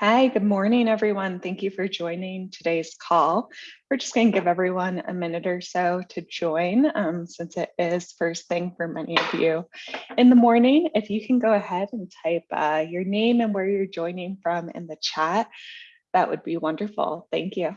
Hi, good morning, everyone. Thank you for joining today's call. We're just going to give everyone a minute or so to join um, since it is first thing for many of you in the morning. If you can go ahead and type uh, your name and where you're joining from in the chat, that would be wonderful. Thank you.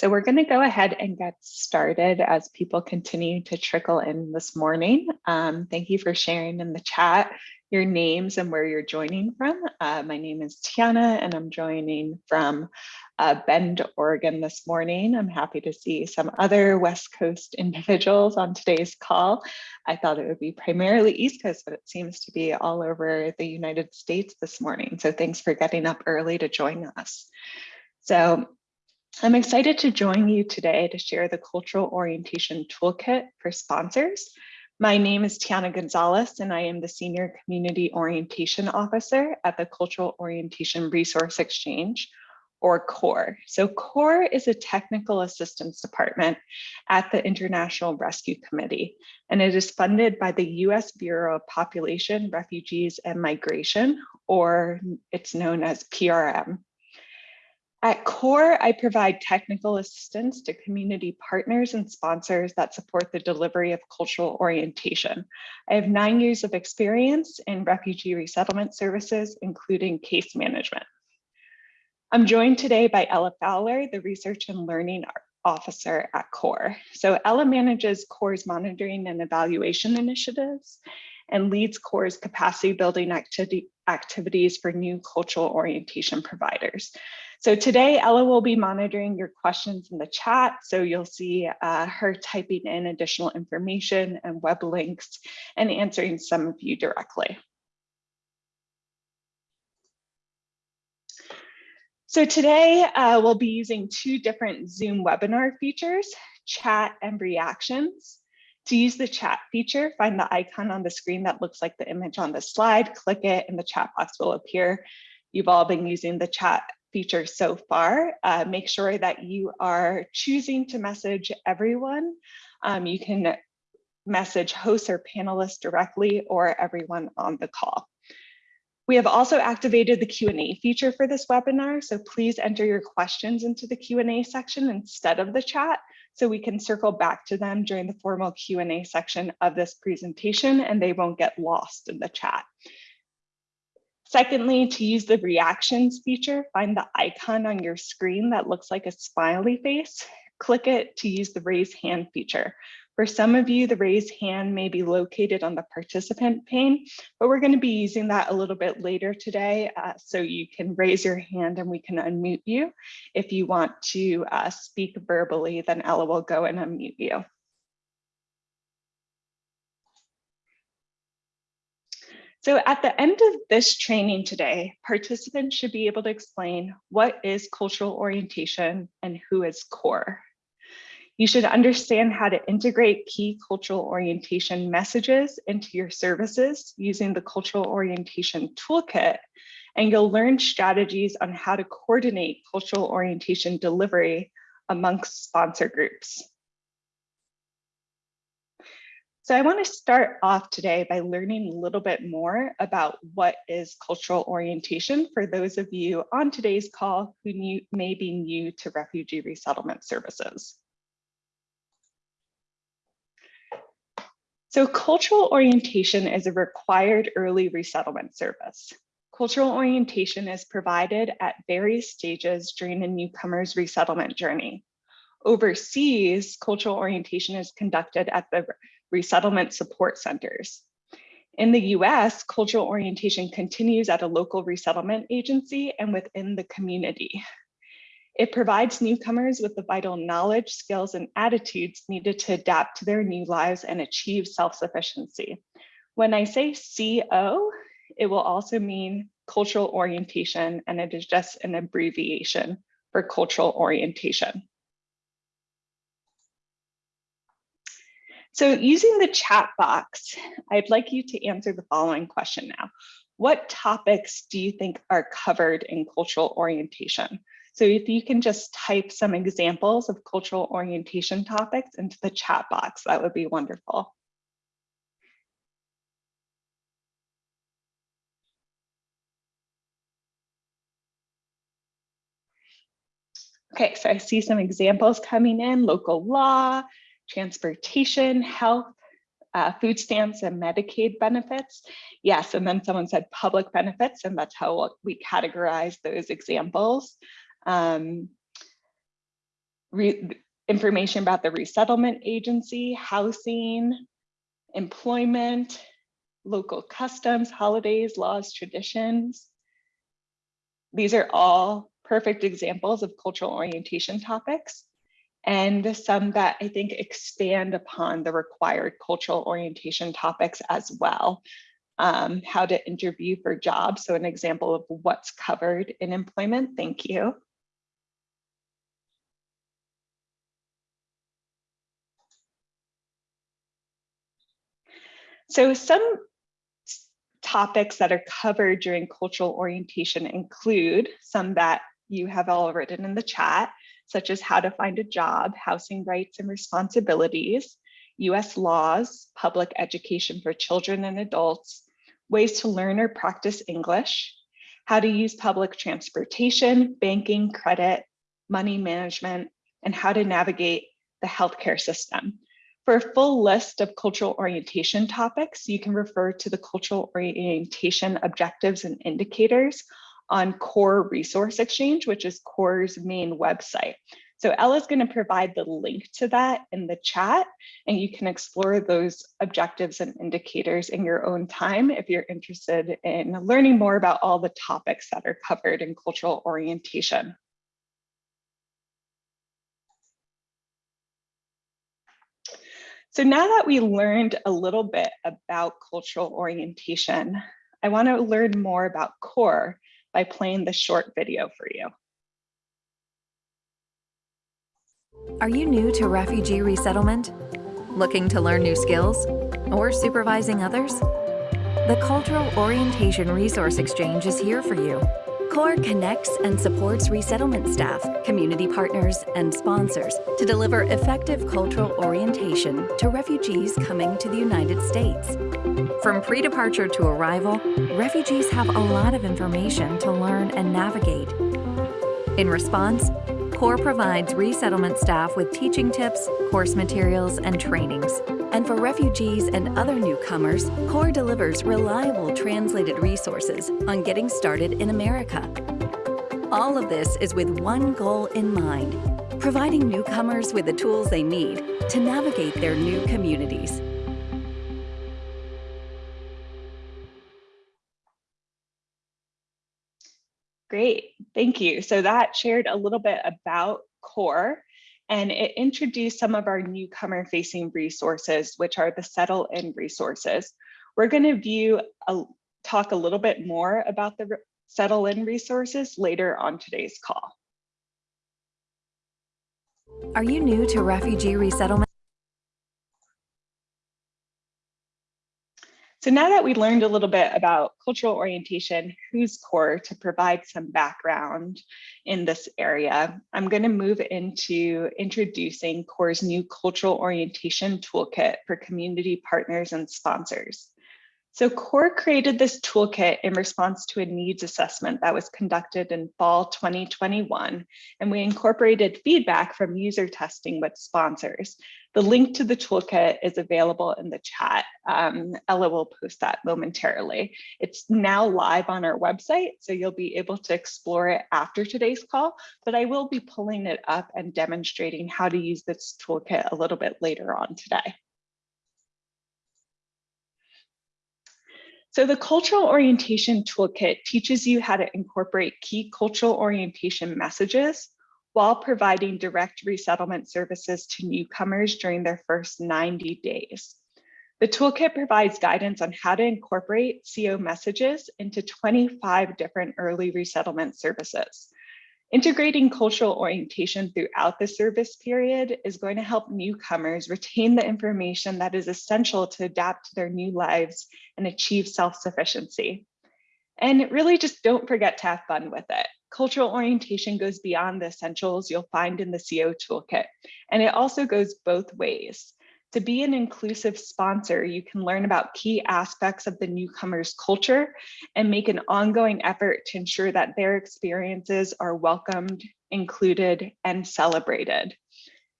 So we're going to go ahead and get started as people continue to trickle in this morning. Um, thank you for sharing in the chat your names and where you're joining from. Uh, my name is Tiana and I'm joining from uh, Bend, Oregon this morning. I'm happy to see some other West Coast individuals on today's call. I thought it would be primarily East Coast, but it seems to be all over the United States this morning. So thanks for getting up early to join us. So I'm excited to join you today to share the Cultural Orientation Toolkit for sponsors. My name is Tiana Gonzalez, and I am the Senior Community Orientation Officer at the Cultural Orientation Resource Exchange, or CORE. So CORE is a technical assistance department at the International Rescue Committee, and it is funded by the US Bureau of Population, Refugees, and Migration, or it's known as PRM. At CORE, I provide technical assistance to community partners and sponsors that support the delivery of cultural orientation. I have nine years of experience in refugee resettlement services, including case management. I'm joined today by Ella Fowler, the Research and Learning Officer at CORE. So Ella manages CORE's monitoring and evaluation initiatives and leads CORE's capacity building activity, activities for new cultural orientation providers. So today Ella will be monitoring your questions in the chat. So you'll see uh, her typing in additional information and web links and answering some of you directly. So today uh, we'll be using two different Zoom webinar features, chat and reactions. To use the chat feature, find the icon on the screen that looks like the image on the slide, click it and the chat box will appear. You've all been using the chat feature so far. Uh, make sure that you are choosing to message everyone. Um, you can message hosts or panelists directly or everyone on the call. We have also activated the Q&A feature for this webinar, so please enter your questions into the Q&A section instead of the chat so we can circle back to them during the formal Q&A section of this presentation and they won't get lost in the chat. Secondly, to use the reactions feature, find the icon on your screen that looks like a smiley face. click it to use the raise hand feature. For some of you, the raise hand may be located on the participant pane, but we're going to be using that a little bit later today. Uh, so you can raise your hand and we can unmute you. If you want to uh, speak verbally, then Ella will go and unmute you. So at the end of this training today, participants should be able to explain what is cultural orientation and who is CORE. You should understand how to integrate key cultural orientation messages into your services using the cultural orientation toolkit, and you'll learn strategies on how to coordinate cultural orientation delivery amongst sponsor groups. So I want to start off today by learning a little bit more about what is cultural orientation for those of you on today's call who new, may be new to refugee resettlement services. So cultural orientation is a required early resettlement service. Cultural orientation is provided at various stages during a newcomer's resettlement journey. Overseas, cultural orientation is conducted at the resettlement support centers. In the US, cultural orientation continues at a local resettlement agency and within the community. It provides newcomers with the vital knowledge, skills, and attitudes needed to adapt to their new lives and achieve self-sufficiency. When I say CO, it will also mean cultural orientation, and it is just an abbreviation for cultural orientation. So using the chat box, I'd like you to answer the following question now. What topics do you think are covered in cultural orientation? So if you can just type some examples of cultural orientation topics into the chat box, that would be wonderful. Okay, so I see some examples coming in, local law, transportation, health, uh, food stamps and Medicaid benefits. Yes, and then someone said public benefits, and that's how we categorize those examples um, information about the resettlement agency, housing, employment, local customs, holidays, laws, traditions. These are all perfect examples of cultural orientation topics and some that I think expand upon the required cultural orientation topics as well. Um, how to interview for jobs. So an example of what's covered in employment. Thank you. So some topics that are covered during cultural orientation include some that you have all written in the chat, such as how to find a job, housing rights and responsibilities, US laws, public education for children and adults, ways to learn or practice English, how to use public transportation, banking, credit, money management, and how to navigate the healthcare system. For a full list of cultural orientation topics, you can refer to the cultural orientation objectives and indicators on CORE Resource Exchange, which is CORE's main website. So Ella's going to provide the link to that in the chat, and you can explore those objectives and indicators in your own time if you're interested in learning more about all the topics that are covered in cultural orientation. So now that we learned a little bit about cultural orientation, I want to learn more about CORE by playing the short video for you. Are you new to refugee resettlement? Looking to learn new skills? Or supervising others? The Cultural Orientation Resource Exchange is here for you CORE connects and supports resettlement staff, community partners, and sponsors to deliver effective cultural orientation to refugees coming to the United States. From pre-departure to arrival, refugees have a lot of information to learn and navigate. In response, CORE provides resettlement staff with teaching tips, course materials, and trainings. And for refugees and other newcomers, CORE delivers reliable translated resources on getting started in America. All of this is with one goal in mind, providing newcomers with the tools they need to navigate their new communities. Great, thank you. So that shared a little bit about CORE and it introduced some of our newcomer facing resources, which are the settle in resources. We're gonna view, a, talk a little bit more about the settle in resources later on today's call. Are you new to refugee resettlement? So now that we learned a little bit about cultural orientation, who's core to provide some background in this area, I'm going to move into introducing CORE's new cultural orientation toolkit for community partners and sponsors. So CORE created this toolkit in response to a needs assessment that was conducted in fall 2021, and we incorporated feedback from user testing with sponsors. The link to the toolkit is available in the chat. Um, Ella will post that momentarily. It's now live on our website, so you'll be able to explore it after today's call, but I will be pulling it up and demonstrating how to use this toolkit a little bit later on today. So the cultural orientation toolkit teaches you how to incorporate key cultural orientation messages while providing direct resettlement services to newcomers during their first 90 days. The toolkit provides guidance on how to incorporate CO messages into 25 different early resettlement services. Integrating cultural orientation throughout the service period is going to help newcomers retain the information that is essential to adapt to their new lives and achieve self-sufficiency. And really just don't forget to have fun with it. Cultural orientation goes beyond the essentials you'll find in the CO toolkit, and it also goes both ways. To be an inclusive sponsor, you can learn about key aspects of the newcomer's culture and make an ongoing effort to ensure that their experiences are welcomed, included, and celebrated.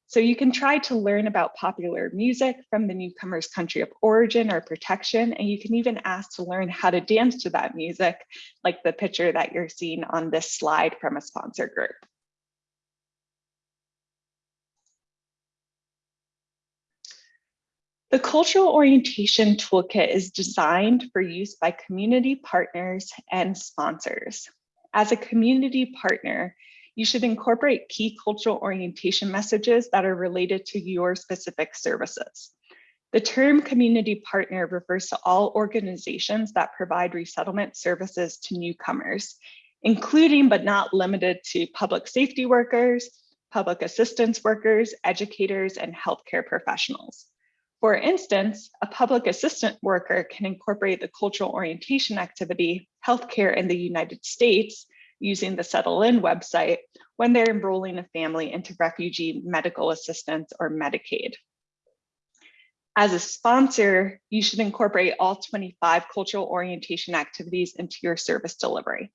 So you can try to learn about popular music from the newcomer's country of origin or protection, and you can even ask to learn how to dance to that music, like the picture that you're seeing on this slide from a sponsor group. The Cultural Orientation Toolkit is designed for use by community partners and sponsors. As a community partner, you should incorporate key cultural orientation messages that are related to your specific services. The term community partner refers to all organizations that provide resettlement services to newcomers, including but not limited to public safety workers, public assistance workers, educators, and healthcare professionals. For instance, a public assistant worker can incorporate the cultural orientation activity, healthcare in the United States, using the Settle In website when they're enrolling a family into refugee medical assistance or Medicaid. As a sponsor, you should incorporate all 25 cultural orientation activities into your service delivery.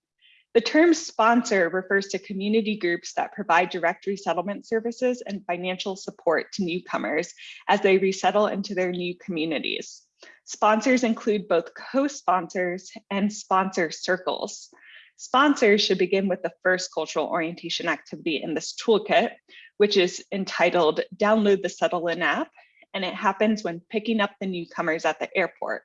The term sponsor refers to community groups that provide direct resettlement services and financial support to newcomers as they resettle into their new communities. Sponsors include both co-sponsors and sponsor circles. Sponsors should begin with the first cultural orientation activity in this toolkit, which is entitled Download the Settle In app, and it happens when picking up the newcomers at the airport.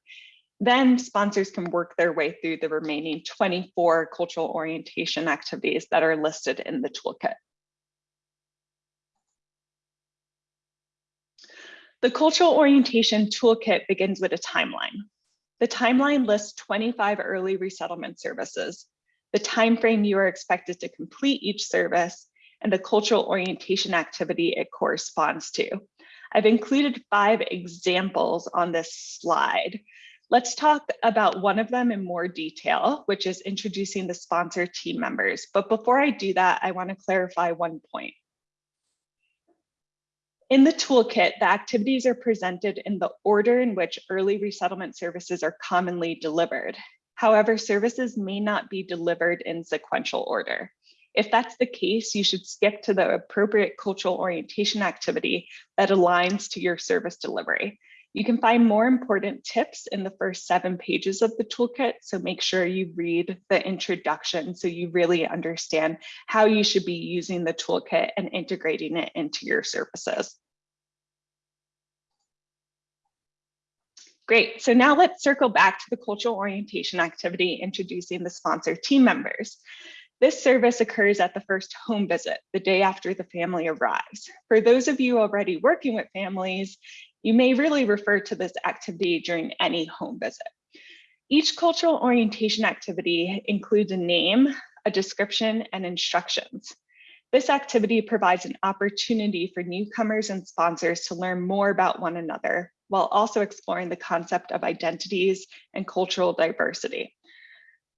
Then sponsors can work their way through the remaining 24 cultural orientation activities that are listed in the toolkit. The cultural orientation toolkit begins with a timeline. The timeline lists 25 early resettlement services, the timeframe you are expected to complete each service, and the cultural orientation activity it corresponds to. I've included five examples on this slide. Let's talk about one of them in more detail, which is introducing the sponsor team members. But before I do that, I wanna clarify one point. In the toolkit, the activities are presented in the order in which early resettlement services are commonly delivered. However, services may not be delivered in sequential order. If that's the case, you should skip to the appropriate cultural orientation activity that aligns to your service delivery. You can find more important tips in the first seven pages of the toolkit, so make sure you read the introduction so you really understand how you should be using the toolkit and integrating it into your services. Great, so now let's circle back to the cultural orientation activity, introducing the sponsor team members. This service occurs at the first home visit, the day after the family arrives. For those of you already working with families, you may really refer to this activity during any home visit. Each cultural orientation activity includes a name, a description, and instructions. This activity provides an opportunity for newcomers and sponsors to learn more about one another, while also exploring the concept of identities and cultural diversity.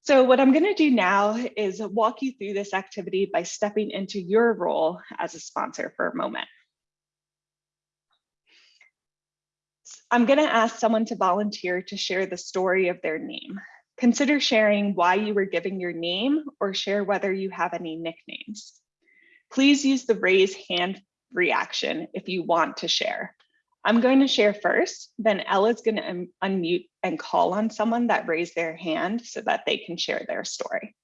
So what I'm gonna do now is walk you through this activity by stepping into your role as a sponsor for a moment. I'm gonna ask someone to volunteer to share the story of their name. Consider sharing why you were given your name or share whether you have any nicknames. Please use the raise hand reaction if you want to share. I'm going to share first, then Ella's going to un unmute and call on someone that raised their hand so that they can share their story.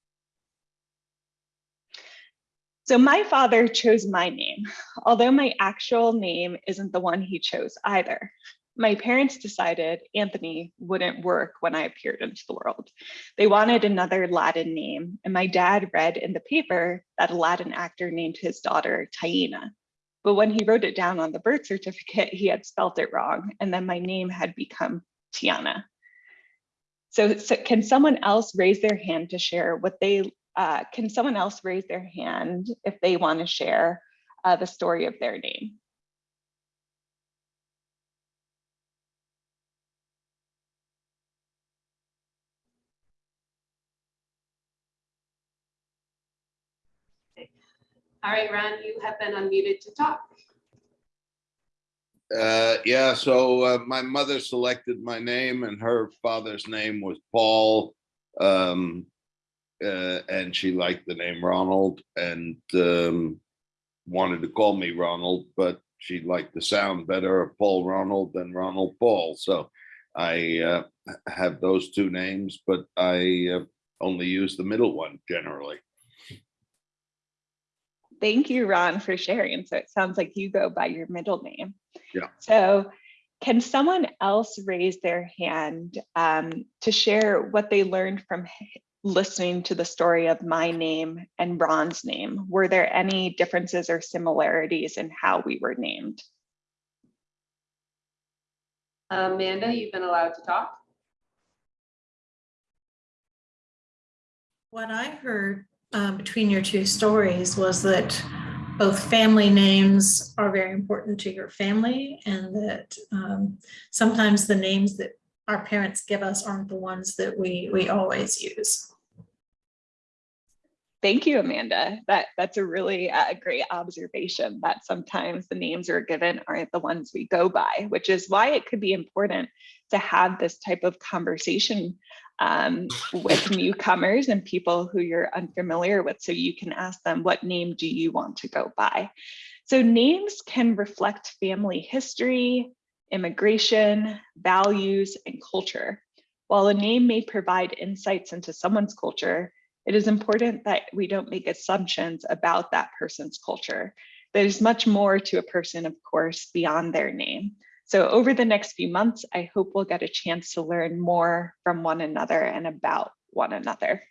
So my father chose my name, although my actual name isn't the one he chose either. My parents decided Anthony wouldn't work when I appeared into the world. They wanted another Latin name, and my dad read in the paper that a Latin actor named his daughter Taina. But when he wrote it down on the birth certificate, he had spelt it wrong. And then my name had become Tiana. So, so can someone else raise their hand to share what they, uh, can someone else raise their hand if they want to share uh, the story of their name? All right, Ron, you have been unmuted to talk. Uh, yeah, so uh, my mother selected my name and her father's name was Paul. Um, uh, and she liked the name Ronald and um, wanted to call me Ronald, but she liked the sound better of Paul Ronald than Ronald Paul. So I uh, have those two names, but I uh, only use the middle one generally. Thank you, Ron, for sharing. So it sounds like you go by your middle name. Yeah. So can someone else raise their hand um, to share what they learned from listening to the story of my name and Ron's name? Were there any differences or similarities in how we were named? Amanda, you've been allowed to talk. What I heard um, between your two stories was that both family names are very important to your family and that um, sometimes the names that our parents give us aren't the ones that we we always use. Thank you, Amanda. That that's a really uh, great observation that sometimes the names we're given aren't the ones we go by, which is why it could be important to have this type of conversation um, with newcomers and people who you're unfamiliar with. So you can ask them, what name do you want to go by? So names can reflect family history, immigration, values, and culture. While a name may provide insights into someone's culture, it is important that we don't make assumptions about that person's culture. There's much more to a person, of course, beyond their name. So over the next few months, I hope we'll get a chance to learn more from one another and about one another.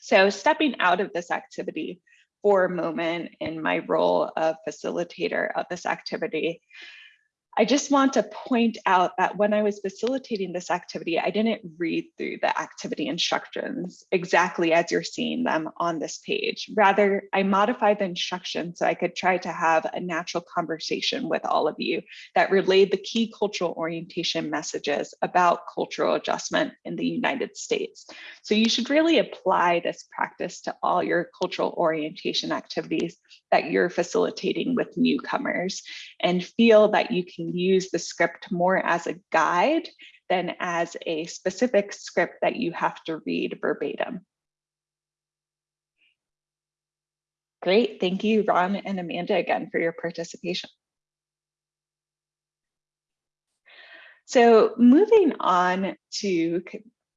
So stepping out of this activity for a moment in my role of facilitator of this activity, I just want to point out that when I was facilitating this activity, I didn't read through the activity instructions exactly as you're seeing them on this page. Rather, I modified the instructions so I could try to have a natural conversation with all of you that relayed the key cultural orientation messages about cultural adjustment in the United States. So you should really apply this practice to all your cultural orientation activities that you're facilitating with newcomers and feel that you can use the script more as a guide than as a specific script that you have to read verbatim. Great, thank you, Ron and Amanda again for your participation. So moving on to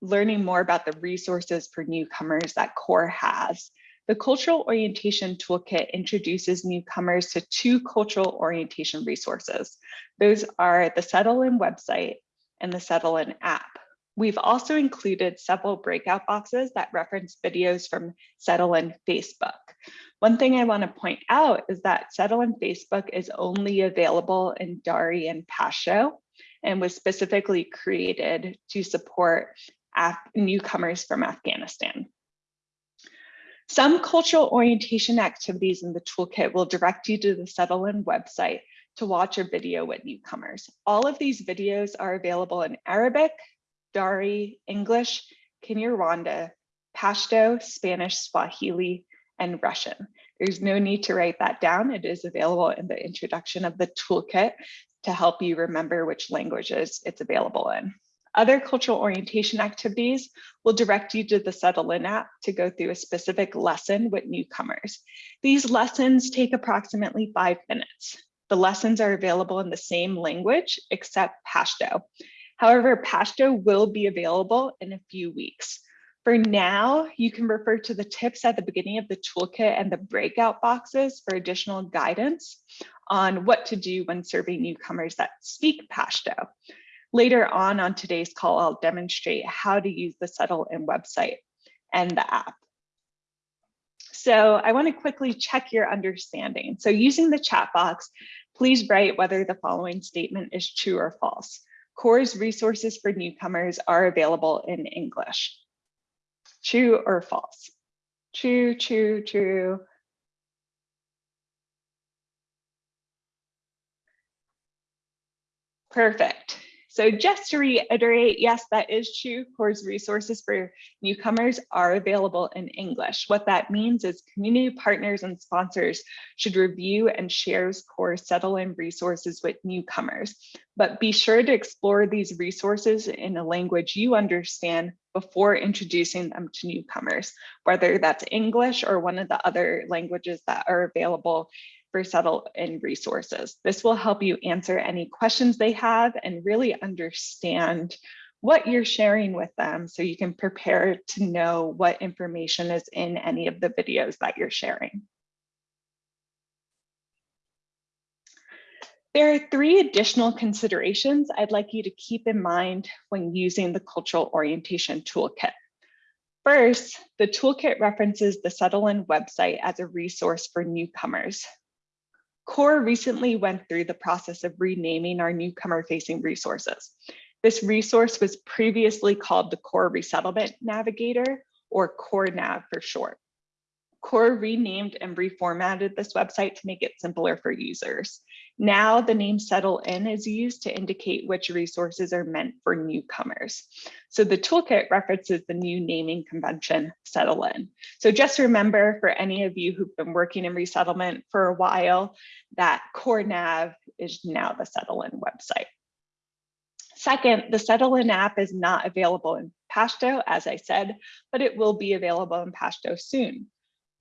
learning more about the resources for newcomers that CORE has. The Cultural Orientation Toolkit introduces newcomers to two cultural orientation resources. Those are the Settle In website and the Settle In app. We've also included several breakout boxes that reference videos from Settle In Facebook. One thing I want to point out is that Settle In Facebook is only available in Dari and Pashto and was specifically created to support Af- newcomers from Afghanistan. Some cultural orientation activities in the toolkit will direct you to the Settle In website to watch a video with newcomers. All of these videos are available in Arabic, Dari, English, Kinyarwanda, Pashto, Spanish, Swahili, and Russian. There's no need to write that down. It is available in the introduction of the toolkit to help you remember which languages it's available in. Other cultural orientation activities will direct you to the Settle In app to go through a specific lesson with newcomers. These lessons take approximately five minutes. The lessons are available in the same language except Pashto. However, Pashto will be available in a few weeks. For now, you can refer to the tips at the beginning of the toolkit and the breakout boxes for additional guidance on what to do when serving newcomers that speak Pashto. Later on on today's call, I'll demonstrate how to use the Settle In website and the app. So I want to quickly check your understanding. So using the chat box, please write whether the following statement is true or false. CORE's resources for newcomers are available in English. True or false? True, true, true. Perfect. So just to reiterate, yes, that is true. CORE's resources for newcomers are available in English. What that means is community partners and sponsors should review and share CORE Settle In resources with newcomers. But be sure to explore these resources in a language you understand before introducing them to newcomers, whether that's English or one of the other languages that are available for Settle In resources. This will help you answer any questions they have and really understand what you're sharing with them so you can prepare to know what information is in any of the videos that you're sharing. There are three additional considerations I'd like you to keep in mind when using the Cultural Orientation Toolkit. First, the toolkit references the Settle In website as a resource for newcomers. CORE recently went through the process of renaming our newcomer facing resources. This resource was previously called the CORE Resettlement Navigator or CORE Nav for short. CORE renamed and reformatted this website to make it simpler for users. Now the name Settle In is used to indicate which resources are meant for newcomers. So the toolkit references the new naming convention, Settle In. So just remember for any of you who've been working in resettlement for a while, that Core Nav is now the Settle In website. Second, the Settle In app is not available in Pashto, as I said, but it will be available in Pashto soon.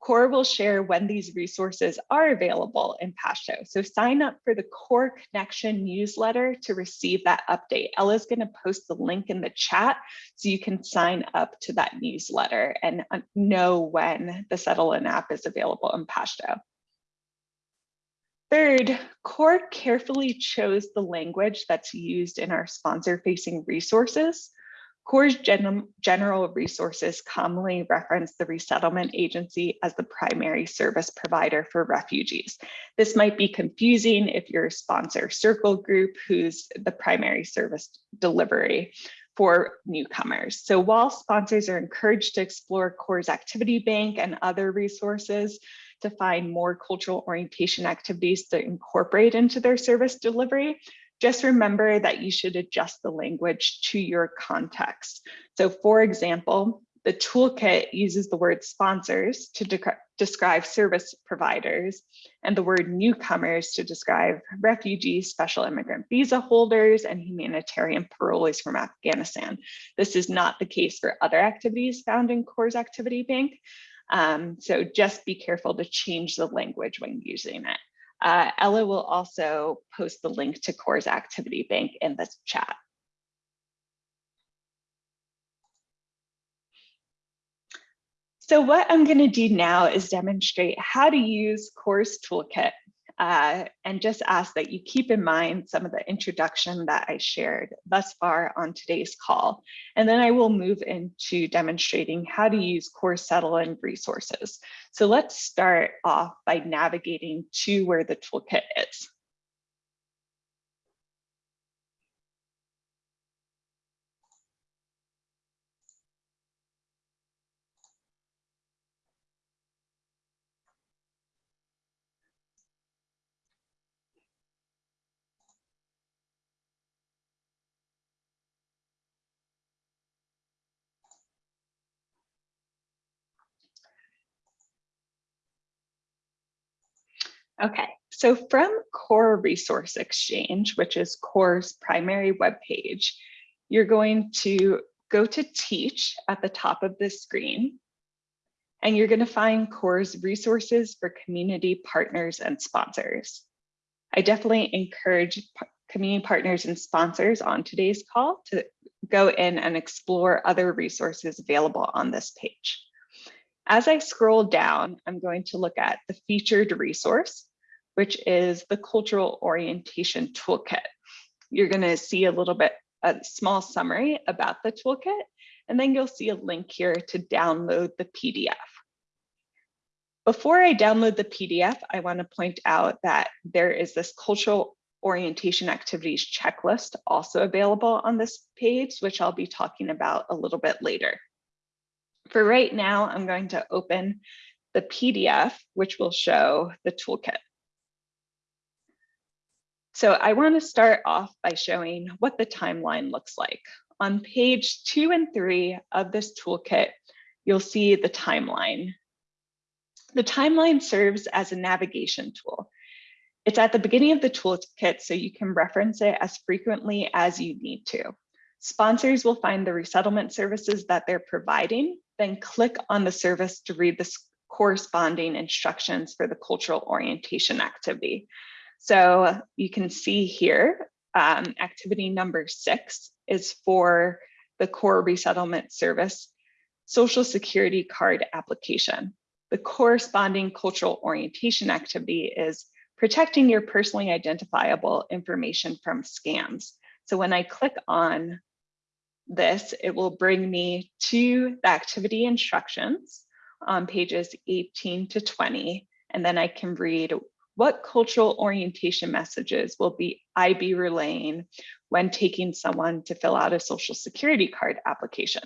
CORE will share when these resources are available in Pashto. So sign up for the CORE Connection newsletter to receive that update. Ella's gonna post the link in the chat so you can sign up to that newsletter and know when the Settle In app is available in Pashto. Third, CORE carefully chose the language that's used in our sponsor facing resources. CORE's gen general resources commonly reference the resettlement agency as the primary service provider for refugees. This might be confusing if you're a sponsor circle group who's the primary service delivery for newcomers. So while sponsors are encouraged to explore CORE's activity bank and other resources to find more cultural orientation activities to incorporate into their service delivery, just remember that you should adjust the language to your context. So for example, the toolkit uses the word sponsors to de describe service providers and the word newcomers to describe refugees, special immigrant visa holders, and humanitarian parolees from Afghanistan. This is not the case for other activities found in CORE's activity bank. Um, so just be careful to change the language when using it. Uh, Ella will also post the link to CORE's activity bank in the chat. So what I'm going to do now is demonstrate how to use CORE's toolkit uh, and just ask that you keep in mind some of the introduction that I shared thus far on today's call. And then I will move into demonstrating how to use CORE's Settle In resources. So let's start off by navigating to where the toolkit is. Okay, so from Core Resource Exchange, which is Core's primary webpage, you're going to go to Teach at the top of the screen, and you're going to find Core's resources for community partners and sponsors. I definitely encourage community partners and sponsors on today's call to go in and explore other resources available on this page. As I scroll down, I'm going to look at the featured resource, which is the cultural orientation toolkit. You're gonna see a little bit, a small summary about the toolkit, and then you'll see a link here to download the PDF. Before I download the PDF, I wanna point out that there is this cultural orientation activities checklist also available on this page, which I'll be talking about a little bit later. For right now, I'm going to open the PDF, which will show the toolkit. So I want to start off by showing what the timeline looks like. On page two and three of this toolkit, you'll see the timeline. The timeline serves as a navigation tool. It's at the beginning of the toolkit, so you can reference it as frequently as you need to. Sponsors will find the resettlement services that they're providing then click on the service to read the corresponding instructions for the cultural orientation activity. So you can see here, um, activity number six is for the core resettlement service, social security card application. The corresponding cultural orientation activity is protecting your personally identifiable information from scams. So when I click on this, it will bring me to the activity instructions on pages 18 to 20. And then I can read what cultural orientation messages will be I be relaying when taking someone to fill out a social security card application.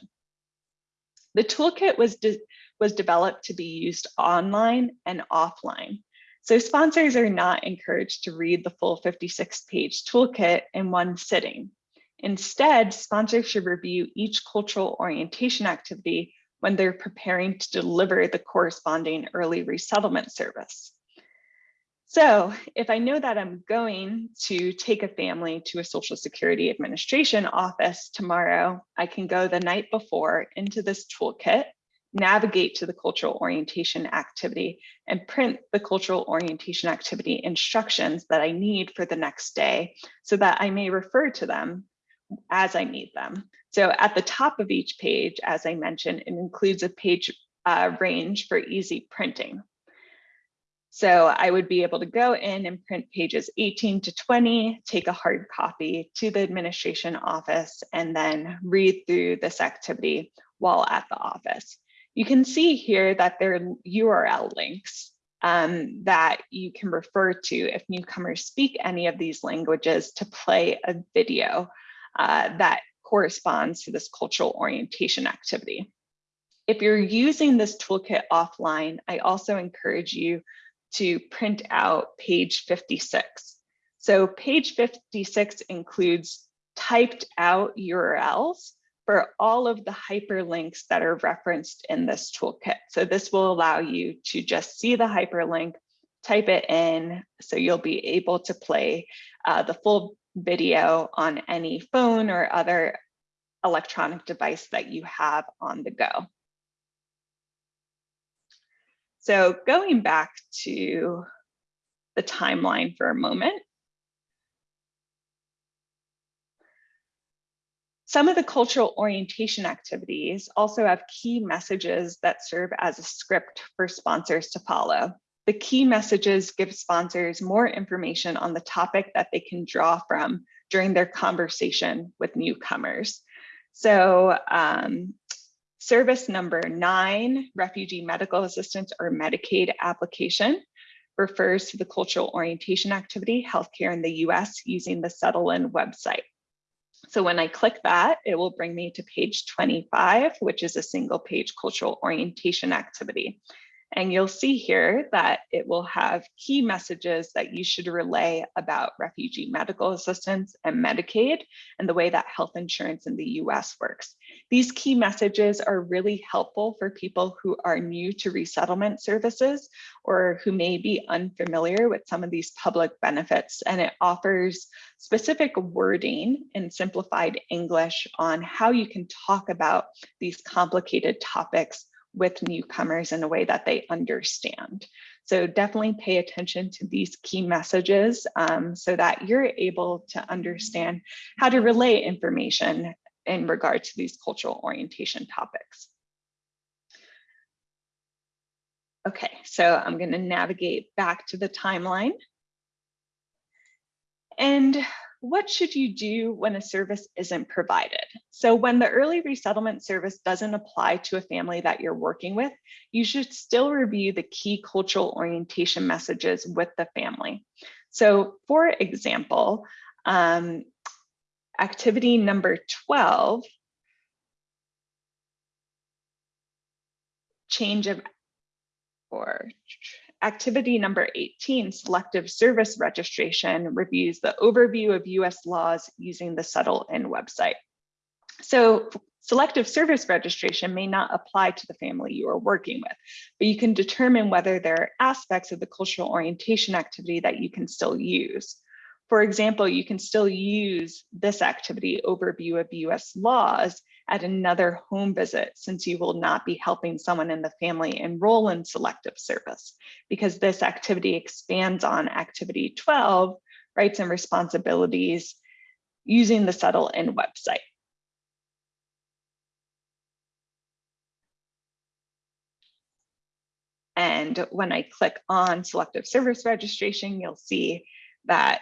The toolkit was, de was developed to be used online and offline. So sponsors are not encouraged to read the full 56 page toolkit in one sitting. Instead, sponsors should review each cultural orientation activity when they're preparing to deliver the corresponding early resettlement service. So if I know that I'm going to take a family to a Social Security Administration office tomorrow, I can go the night before into this toolkit, navigate to the cultural orientation activity and print the cultural orientation activity instructions that I need for the next day so that I may refer to them as I need them. So at the top of each page, as I mentioned, it includes a page uh, range for easy printing. So I would be able to go in and print pages 18 to 20, take a hard copy to the administration office, and then read through this activity while at the office. You can see here that there are URL links um, that you can refer to if newcomers speak any of these languages to play a video uh, that corresponds to this cultural orientation activity. If you're using this toolkit offline, I also encourage you to print out page 56. So page 56 includes typed out URLs for all of the hyperlinks that are referenced in this toolkit. So this will allow you to just see the hyperlink, type it in, so you'll be able to play uh, the full video on any phone or other electronic device that you have on the go. So going back to the timeline for a moment. Some of the cultural orientation activities also have key messages that serve as a script for sponsors to follow. The key messages give sponsors more information on the topic that they can draw from during their conversation with newcomers. So um, service number nine, refugee medical assistance or Medicaid application refers to the cultural orientation activity, healthcare in the US using the Settle In website. So when I click that, it will bring me to page 25, which is a single page cultural orientation activity. And you'll see here that it will have key messages that you should relay about refugee medical assistance and Medicaid and the way that health insurance in the US works. These key messages are really helpful for people who are new to resettlement services or who may be unfamiliar with some of these public benefits. And it offers specific wording in simplified English on how you can talk about these complicated topics with newcomers in a way that they understand. So definitely pay attention to these key messages um, so that you're able to understand how to relay information in regard to these cultural orientation topics. Okay, so I'm going to navigate back to the timeline. And what should you do when a service isn't provided? So when the early resettlement service doesn't apply to a family that you're working with, you should still review the key cultural orientation messages with the family. So for example, um, activity number 12, change of or Activity number 18, selective service registration, reviews the overview of US laws using the Settle In website. So selective service registration may not apply to the family you are working with, but you can determine whether there are aspects of the cultural orientation activity that you can still use. For example, you can still use this activity overview of US laws at another home visit since you will not be helping someone in the family enroll in selective service because this activity expands on activity 12, rights and responsibilities using the Settle In website. And when I click on selective service registration, you'll see that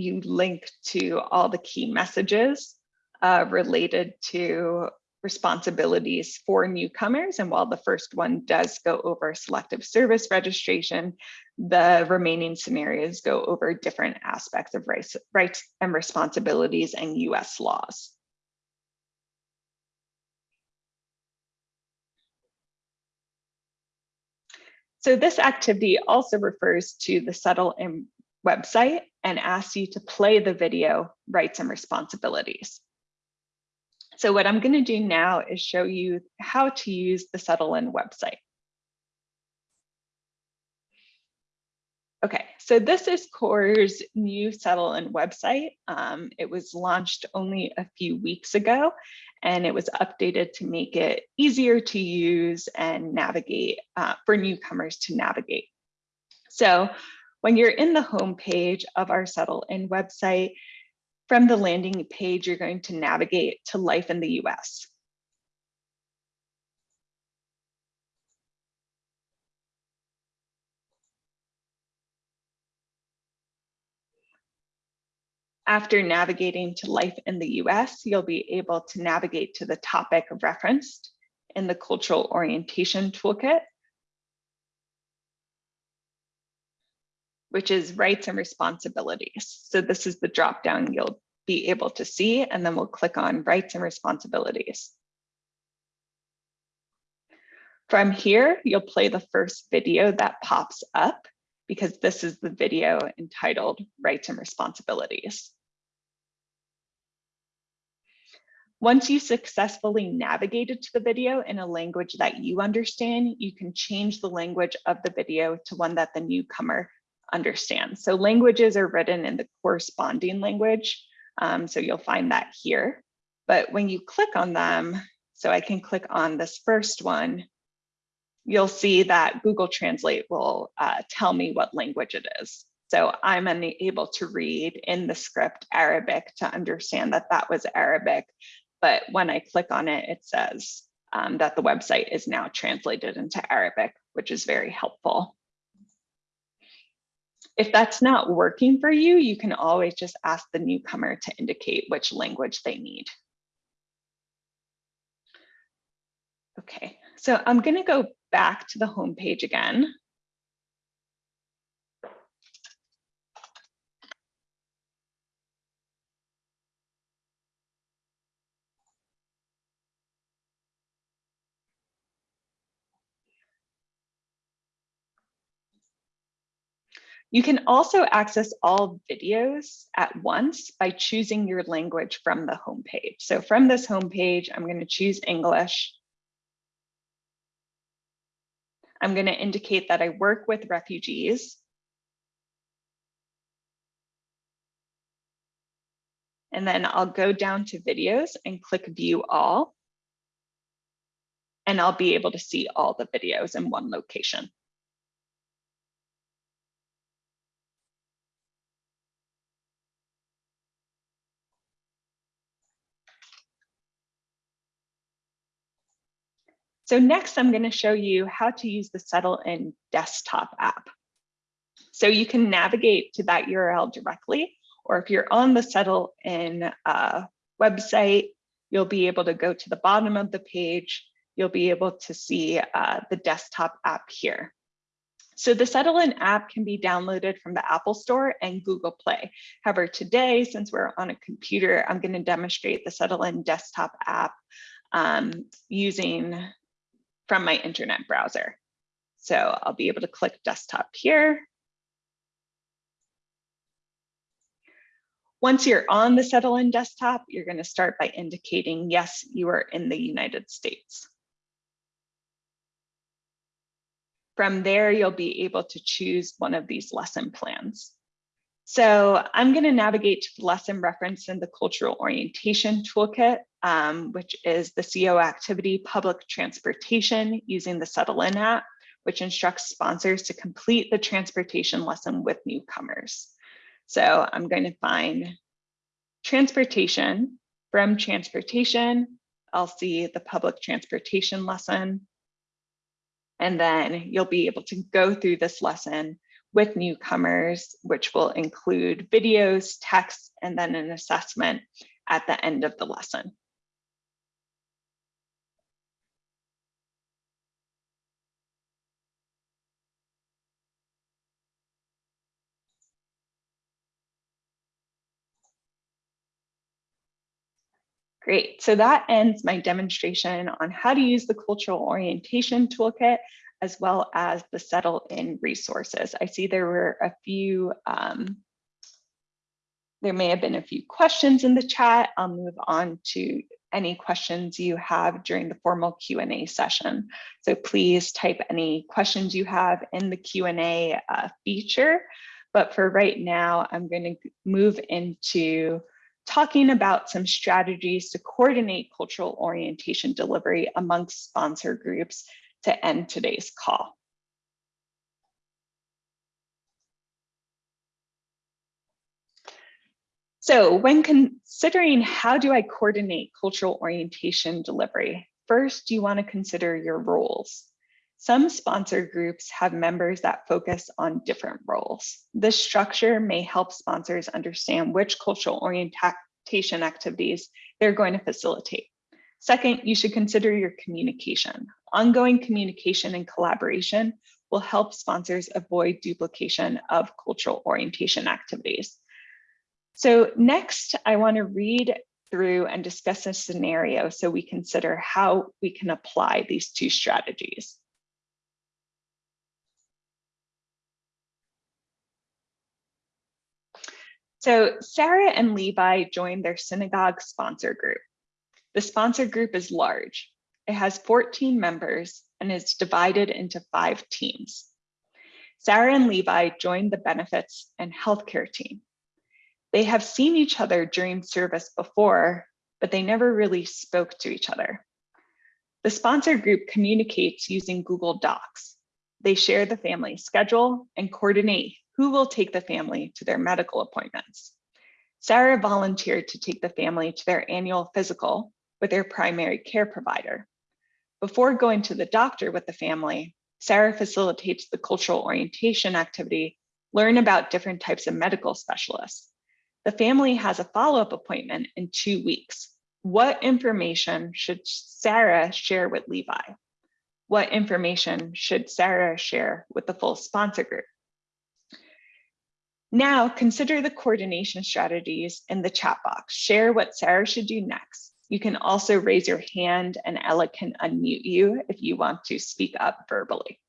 you link to all the key messages uh, related to responsibilities for newcomers. And while the first one does go over selective service registration, the remaining scenarios go over different aspects of rights, rights and responsibilities and US laws. So this activity also refers to the Settle In website and asks you to play the video rights and responsibilities. So what I'm going to do now is show you how to use the Settle In website. Okay, so this is CORE's new Settle In website. Um, it was launched only a few weeks ago, and it was updated to make it easier to use and navigate uh, for newcomers to navigate. So when you're in the home page of our Settle In website, from the landing page, you're going to navigate to life in the US. After navigating to life in the US, you'll be able to navigate to the topic referenced in the cultural orientation toolkit which is rights and responsibilities. So this is the drop down you'll be able to see, and then we'll click on rights and responsibilities. From here, you'll play the first video that pops up because this is the video entitled Rights and Responsibilities. Once you successfully navigated to the video in a language that you understand, you can change the language of the video to one that the newcomer understand. So languages are written in the corresponding language. Um, so you'll find that here. But when you click on them, so I can click on this first one, you'll see that Google Translate will uh, tell me what language it is. So I'm unable to read in the script Arabic to understand that that was Arabic. but when I click on it, it says um, that the website is now translated into Arabic, which is very helpful. If that's not working for you, you can always just ask the newcomer to indicate which language they need. Okay, so I'm gonna go back to the home page again. You can also access all videos at once by choosing your language from the homepage. So from this homepage, I'm going to choose English. I'm going to indicate that I work with refugees. And then I'll go down to videos and click view all. And I'll be able to see all the videos in one location. So next, I'm going to show you how to use the Settle In desktop app. So you can navigate to that URL directly, or if you're on the Settle In uh, website, you'll be able to go to the bottom of the page. You'll be able to see uh, the desktop app here. So the Settle In app can be downloaded from the Apple Store and Google Play. However, today, since we're on a computer, I'm going to demonstrate the Settle In desktop app um, using from my internet browser. So I'll be able to click desktop here. Once you're on the Settle In desktop, you're going to start by indicating, yes, you are in the United States. From there, you'll be able to choose one of these lesson plans. So I'm going to navigate to the lesson reference in the cultural orientation toolkit, um, which is the CO activity public transportation using the Settle In app, which instructs sponsors to complete the transportation lesson with newcomers. So I'm going to find transportation. From transportation, I'll see the public transportation lesson. And then you'll be able to go through this lesson with newcomers, which will include videos, text, and then an assessment at the end of the lesson. Great, so that ends my demonstration on how to use the cultural orientation toolkit as well as the settle in resources. I see there were a few, um, there may have been a few questions in the chat. I'll move on to any questions you have during the formal Q&A session. So please type any questions you have in the Q&A uh, feature. But for right now, I'm going to move into talking about some strategies to coordinate cultural orientation delivery amongst sponsor groups to end today's call. So when considering how do I coordinate cultural orientation delivery, first you want to consider your roles. Some sponsor groups have members that focus on different roles. This structure may help sponsors understand which cultural orientation activities they're going to facilitate. Second, you should consider your communication. Ongoing communication and collaboration will help sponsors avoid duplication of cultural orientation activities. So next, I want to read through and discuss a scenario so we consider how we can apply these two strategies. So Sarah and Levi joined their synagogue sponsor group. The sponsor group is large. It has 14 members and is divided into five teams. Sarah and Levi joined the benefits and healthcare team. They have seen each other during service before, but they never really spoke to each other. The sponsor group communicates using Google Docs. They share the family schedule and coordinate who will take the family to their medical appointments. Sarah volunteered to take the family to their annual physical with their primary care provider. Before going to the doctor with the family, Sarah facilitates the cultural orientation activity, learn about different types of medical specialists. The family has a follow-up appointment in two weeks. What information should Sarah share with Levi? What information should Sarah share with the full sponsor group? Now consider the coordination strategies in the chat box. Share what Sarah should do next. You can also raise your hand and Ella can unmute you if you want to speak up verbally.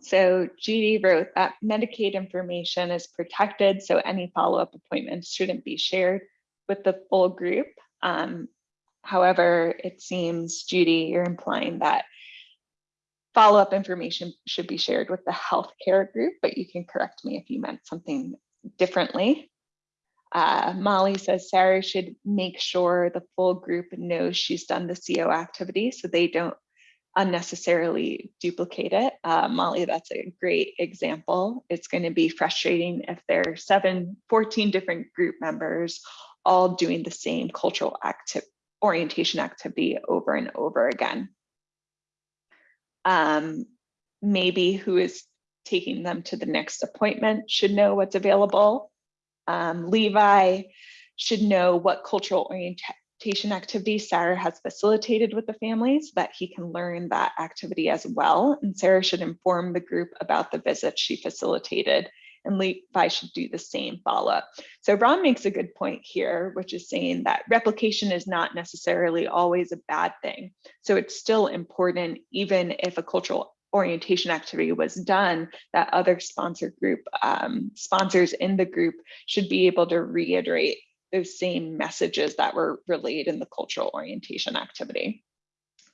So Judy wrote that Medicaid information is protected, so any follow-up appointments shouldn't be shared with the full group. Um, however, it seems, Judy, you're implying that follow-up information should be shared with the healthcare group, but you can correct me if you meant something differently. Uh, Molly says Sarah should make sure the full group knows she's done the CO activity so they don't unnecessarily duplicate it. Uh, Molly, that's a great example. It's going to be frustrating if there are seven, 14 different group members all doing the same cultural active orientation activity over and over again. Um, maybe who is taking them to the next appointment should know what's available. Um, Levi should know what cultural activity Sarah has facilitated with the family so that he can learn that activity as well. And Sarah should inform the group about the visit she facilitated and Levi should do the same follow-up. So Ron makes a good point here, which is saying that replication is not necessarily always a bad thing. So it's still important, even if a cultural orientation activity was done, that other sponsor group um, sponsors in the group should be able to reiterate those same messages that were relayed in the cultural orientation activity.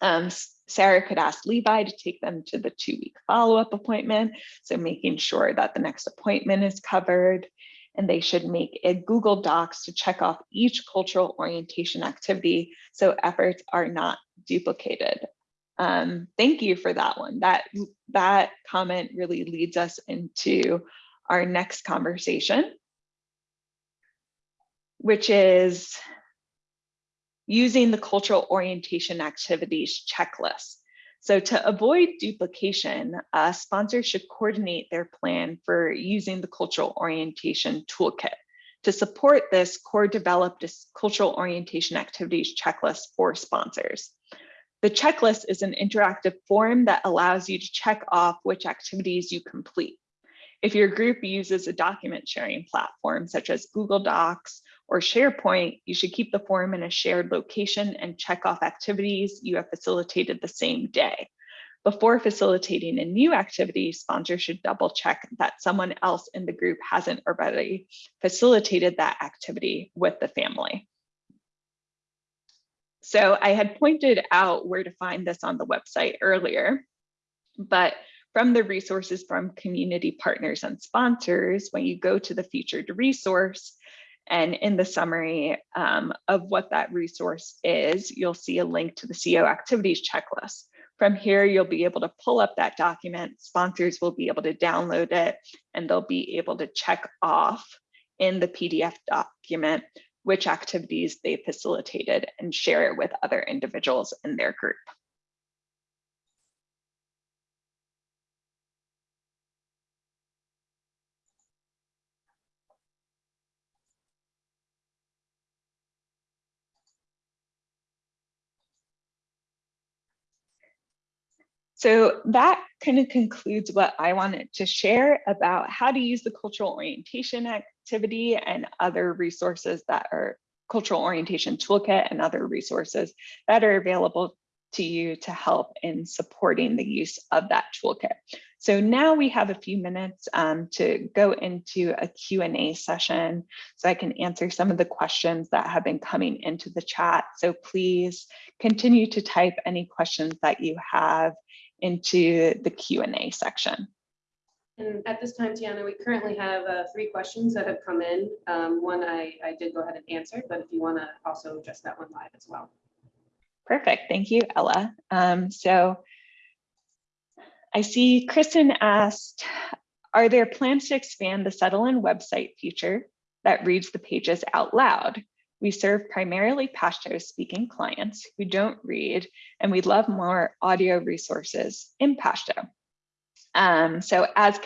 Um, Sarah could ask Levi to take them to the two week follow-up appointment. So making sure that the next appointment is covered and they should make a Google Docs to check off each cultural orientation activity so efforts are not duplicated. Um, thank you for that one. That, that comment really leads us into our next conversation, which is using the cultural orientation activities checklist. So to avoid duplication, sponsors should coordinate their plan for using the cultural orientation toolkit. To support this, CORE developed a cultural orientation activities checklist for sponsors. The checklist is an interactive form that allows you to check off which activities you complete. If your group uses a document sharing platform such as Google Docs or SharePoint, you should keep the form in a shared location and check off activities you have facilitated the same day. Before facilitating a new activity, sponsors should double check that someone else in the group hasn't already facilitated that activity with the family. So I had pointed out where to find this on the website earlier, but from the resources from community partners and sponsors, when you go to the featured resource, and in the summary um, of what that resource is, you'll see a link to the CO activities checklist. From here, you'll be able to pull up that document. Sponsors will be able to download it and they'll be able to check off in the PDF document which activities they facilitated and share it with other individuals in their group. So that kind of concludes what I wanted to share about how to use the cultural orientation activity and other resources that are cultural orientation toolkit and other resources that are available to you to help in supporting the use of that toolkit. So now we have a few minutes um, to go into a Q&A session so I can answer some of the questions that have been coming into the chat. So please continue to type any questions that you have into the Q&A section. And at this time, Tiana, we currently have uh, three questions that have come in. Um, One I, I did go ahead and answer, but if you want to also address that one live as well. Perfect, thank you, Ella. Um, so I see Kristen asked, are there plans to expand the Settle In website feature that reads the pages out loud? We serve primarily Pashto speaking clients who don't read, and we'd love more audio resources in Pashto. Um, so as,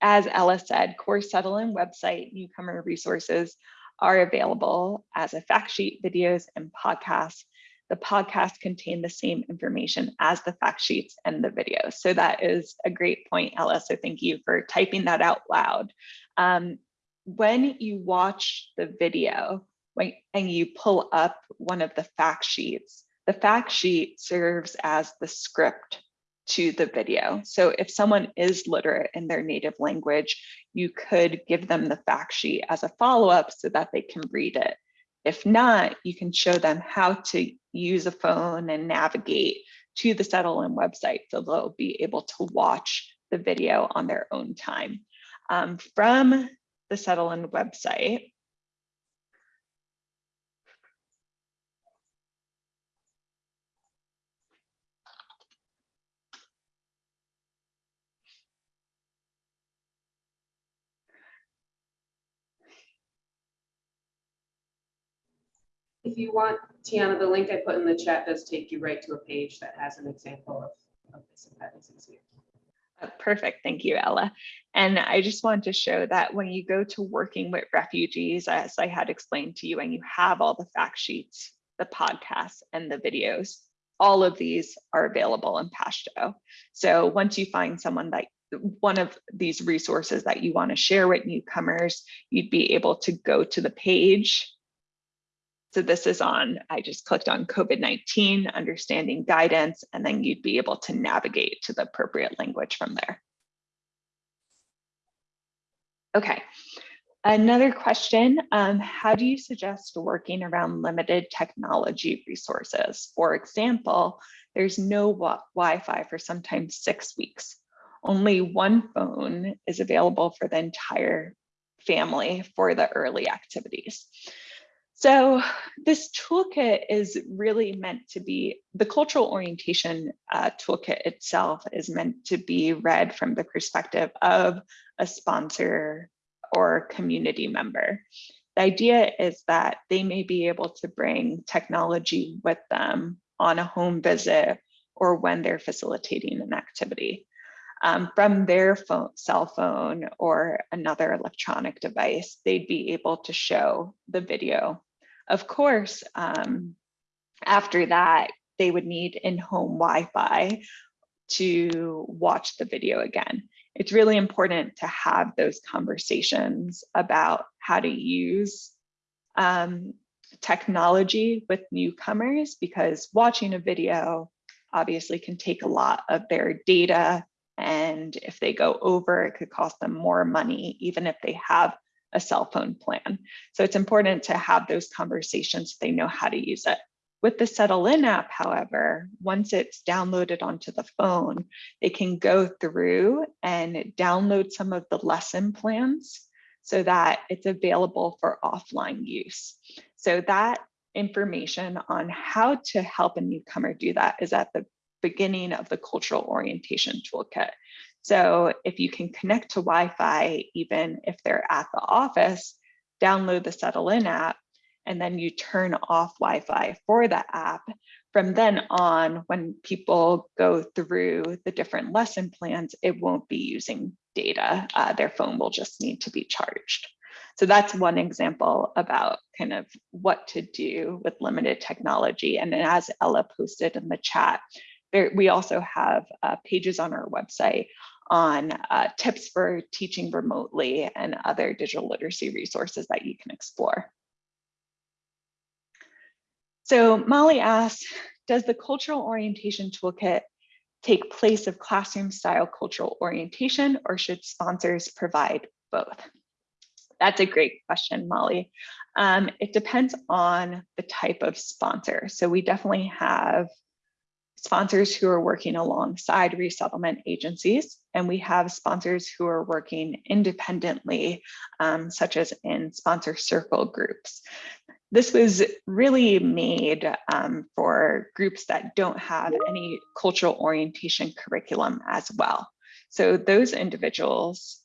as Ella said, Core Settle website newcomer resources are available as a fact sheet, videos, and podcasts. The podcasts contain the same information as the fact sheets and the videos. So that is a great point, Ella. So thank you for typing that out loud. Um, when you watch the video, and you pull up one of the fact sheets, the fact sheet serves as the script to the video. So if someone is literate in their native language, you could give them the fact sheet as a follow-up so that they can read it. If not, you can show them how to use a phone and navigate to the Settle In website so they'll be able to watch the video on their own time. Um, from the Settle In website, If you want, Tiana, the link I put in the chat does take you right to a page that has an example of, of this. Uh, Perfect, thank you, Ella. And I just want to show that when you go to working with refugees, as I had explained to you, and you have all the fact sheets, the podcasts and the videos, all of these are available in Pashto. So once you find someone that one of these resources that you want to share with newcomers, you'd be able to go to the page so this is on, I just clicked on COVID-19, understanding guidance, and then you'd be able to navigate to the appropriate language from there. Okay, another question, um, how do you suggest working around limited technology resources? For example, there's no Wi-Fi for sometimes six weeks. Only one phone is available for the entire family for the early activities. So this toolkit is really meant to be, the cultural orientation uh, toolkit itself is meant to be read from the perspective of a sponsor or community member. The idea is that they may be able to bring technology with them on a home visit or when they're facilitating an activity. Um, from their phone, cell phone or another electronic device, they'd be able to show the video of course, um, after that, they would need in-home Wi-Fi to watch the video again. It's really important to have those conversations about how to use um, technology with newcomers because watching a video obviously can take a lot of their data and if they go over, it could cost them more money, even if they have a cell phone plan. So it's important to have those conversations so they know how to use it. With the Settle In app, however, once it's downloaded onto the phone, they can go through and download some of the lesson plans so that it's available for offline use. So that information on how to help a newcomer do that is at the beginning of the cultural orientation toolkit. So if you can connect to Wi-Fi, even if they're at the office, download the Settle In app, and then you turn off Wi-Fi for the app. From then on, when people go through the different lesson plans, it won't be using data. Uh, their phone will just need to be charged. So that's one example about kind of what to do with limited technology. And then as Ella posted in the chat, there, we also have uh, pages on our website on uh, tips for teaching remotely and other digital literacy resources that you can explore. So Molly asks, does the cultural orientation toolkit take place of classroom style cultural orientation or should sponsors provide both? That's a great question, Molly. Um, it depends on the type of sponsor. So we definitely have sponsors who are working alongside resettlement agencies, and we have sponsors who are working independently, um, such as in sponsor circle groups. This was really made um, for groups that don't have any cultural orientation curriculum as well. So those individuals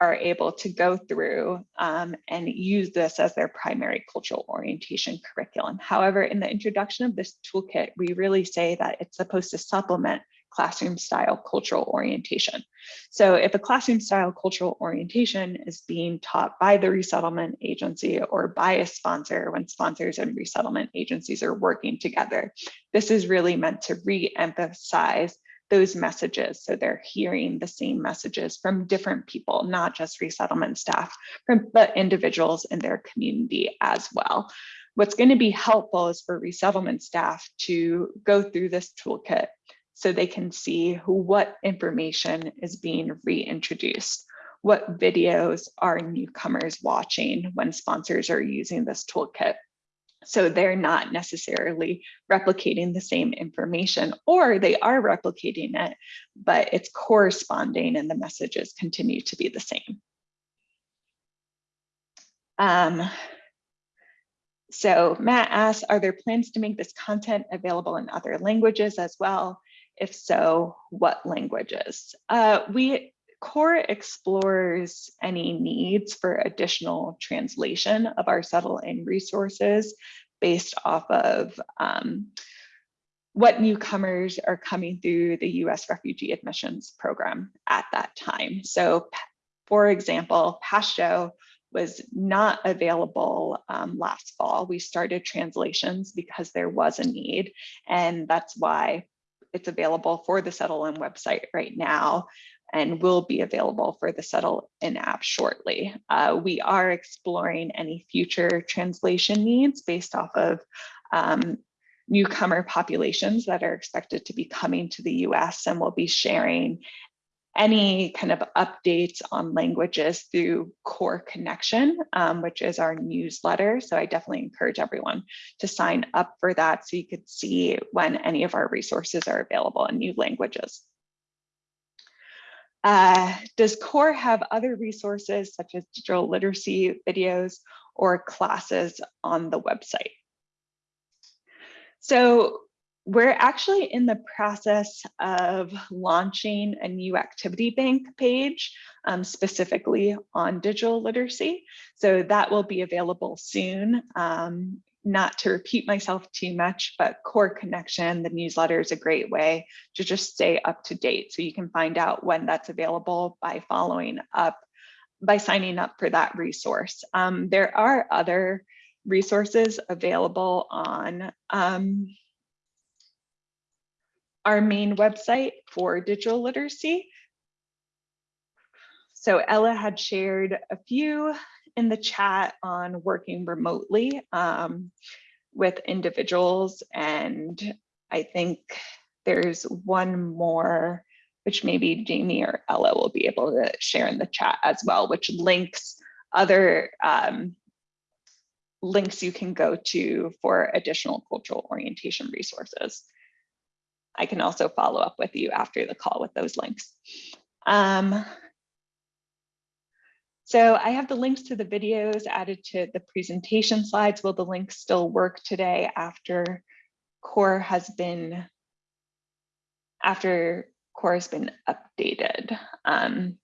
are able to go through um, and use this as their primary cultural orientation curriculum. However, in the introduction of this toolkit, we really say that it's supposed to supplement classroom style cultural orientation. So if a classroom style cultural orientation is being taught by the resettlement agency or by a sponsor when sponsors and resettlement agencies are working together, this is really meant to re-emphasize those messages. So they're hearing the same messages from different people, not just resettlement staff, from but individuals in their community as well. What's going to be helpful is for resettlement staff to go through this toolkit so they can see who, what information is being reintroduced. What videos are newcomers watching when sponsors are using this toolkit? So they're not necessarily replicating the same information or they are replicating it, but it's corresponding and the messages continue to be the same. Um, so Matt asks, are there plans to make this content available in other languages as well? If so, what languages? Uh, we CORE explores any needs for additional translation of our Settle In resources based off of um, what newcomers are coming through the US refugee admissions program at that time. So for example, Pashto was not available um, last fall. We started translations because there was a need and that's why it's available for the Settle In website right now and will be available for the Settle In app shortly. Uh, we are exploring any future translation needs based off of um, newcomer populations that are expected to be coming to the US and we'll be sharing any kind of updates on languages through Core Connection, um, which is our newsletter. So I definitely encourage everyone to sign up for that so you could see when any of our resources are available in new languages. Uh, does CORE have other resources such as digital literacy videos or classes on the website? So we're actually in the process of launching a new activity bank page um, specifically on digital literacy. So that will be available soon. Um, not to repeat myself too much, but Core Connection, the newsletter is a great way to just stay up to date. So you can find out when that's available by following up, by signing up for that resource. Um, there are other resources available on um, our main website for digital literacy. So Ella had shared a few in the chat on working remotely um, with individuals. And I think there's one more, which maybe Jamie or Ella will be able to share in the chat as well, which links other um, links you can go to for additional cultural orientation resources. I can also follow up with you after the call with those links. Um, so I have the links to the videos added to the presentation slides. Will the links still work today after core has been after core has been updated? Um,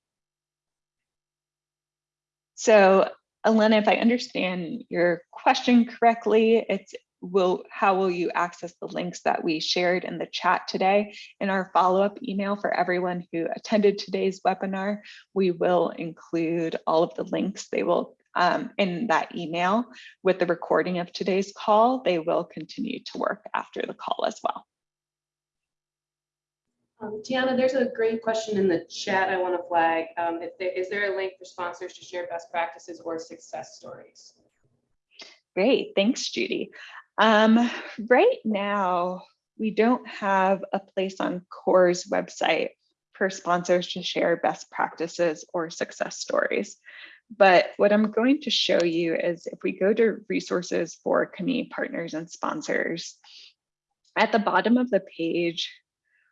so Elena, if I understand your question correctly, it's will how will you access the links that we shared in the chat today? In our follow-up email for everyone who attended today's webinar, we will include all of the links. They will um, in that email with the recording of today's call. They will continue to work after the call as well. Um, Tiana, there's a great question in the chat I want to flag. Um, if there, is there a link for sponsors to share best practices or success stories? Great, thanks, Judy. Um, right now, we don't have a place on CORE's website for sponsors to share best practices or success stories. But what I'm going to show you is if we go to resources for community partners and sponsors, at the bottom of the page,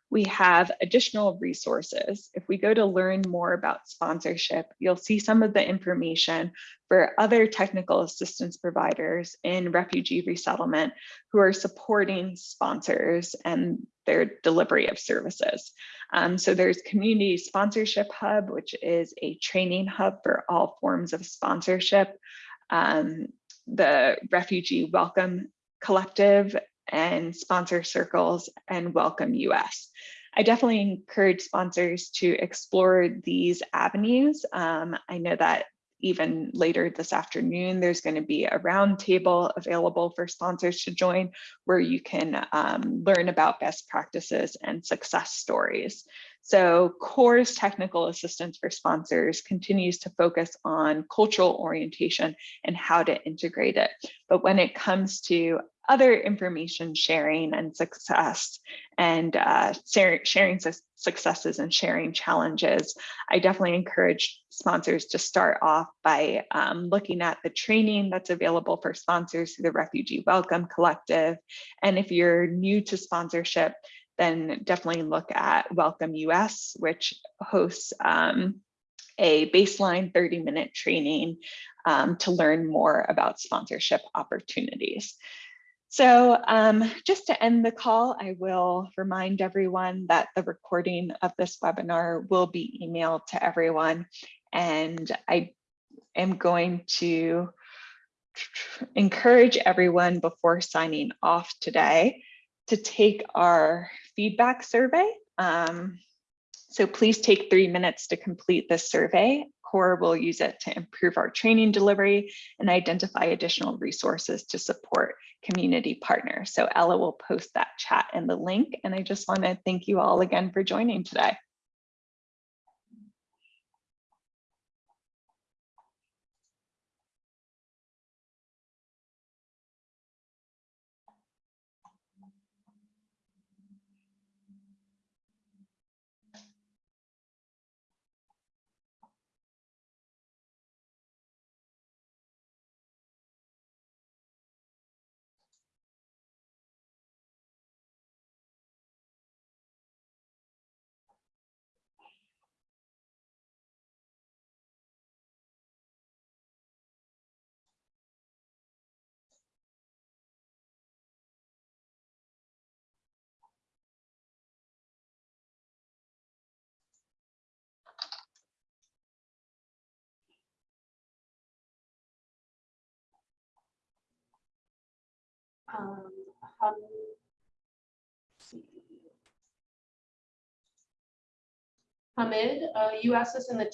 we have additional resources. If we go to learn more about sponsorship, you'll see some of the information for other technical assistance providers in refugee resettlement who are supporting sponsors and their delivery of services. Um, so there's Community Sponsorship Hub, which is a training hub for all forms of sponsorship. Um, the Refugee Welcome Collective and sponsor circles and welcome US. I definitely encourage sponsors to explore these avenues. Um, I know that even later this afternoon, there's going to be a roundtable available for sponsors to join where you can um, learn about best practices and success stories. So CORE's technical assistance for sponsors continues to focus on cultural orientation and how to integrate it. But when it comes to other information sharing and success and uh, sharing su successes and sharing challenges, I definitely encourage sponsors to start off by um, looking at the training that's available for sponsors through the Refugee Welcome Collective. And if you're new to sponsorship, then definitely look at Welcome US, which hosts um, a baseline 30 minute training um, to learn more about sponsorship opportunities. So um, just to end the call, I will remind everyone that the recording of this webinar will be emailed to everyone. And I am going to encourage everyone before signing off today to take our feedback survey. Um, so please take three minutes to complete this survey. CORE will use it to improve our training delivery and identify additional resources to support community partners. So Ella will post that chat in the link. And I just want to thank you all again for joining today. Ham- Hamid, uh, you asked us in the